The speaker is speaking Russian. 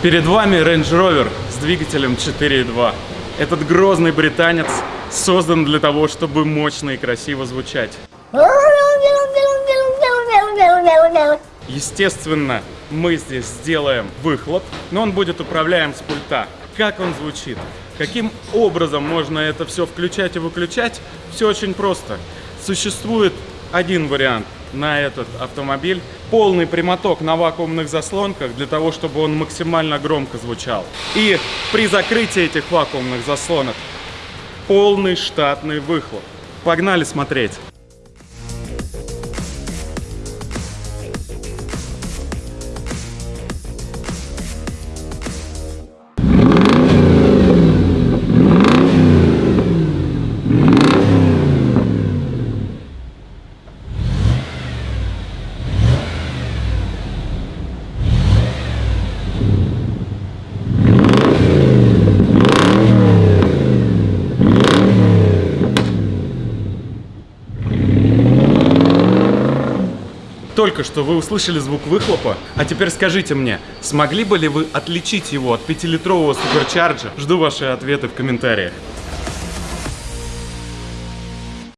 Перед вами Range Rover с двигателем 4.2. Этот грозный британец создан для того, чтобы мощно и красиво звучать. Естественно, мы здесь сделаем выхлоп, но он будет управляем с пульта. Как он звучит? Каким образом можно это все включать и выключать? Все очень просто. Существует один вариант на этот автомобиль. Полный прямоток на вакуумных заслонках для того, чтобы он максимально громко звучал. И при закрытии этих вакуумных заслонок полный штатный выхлоп. Погнали смотреть. Только что вы услышали звук выхлопа, а теперь скажите мне, смогли бы ли вы отличить его от 5-литрового суперчарджа? Жду ваши ответы в комментариях.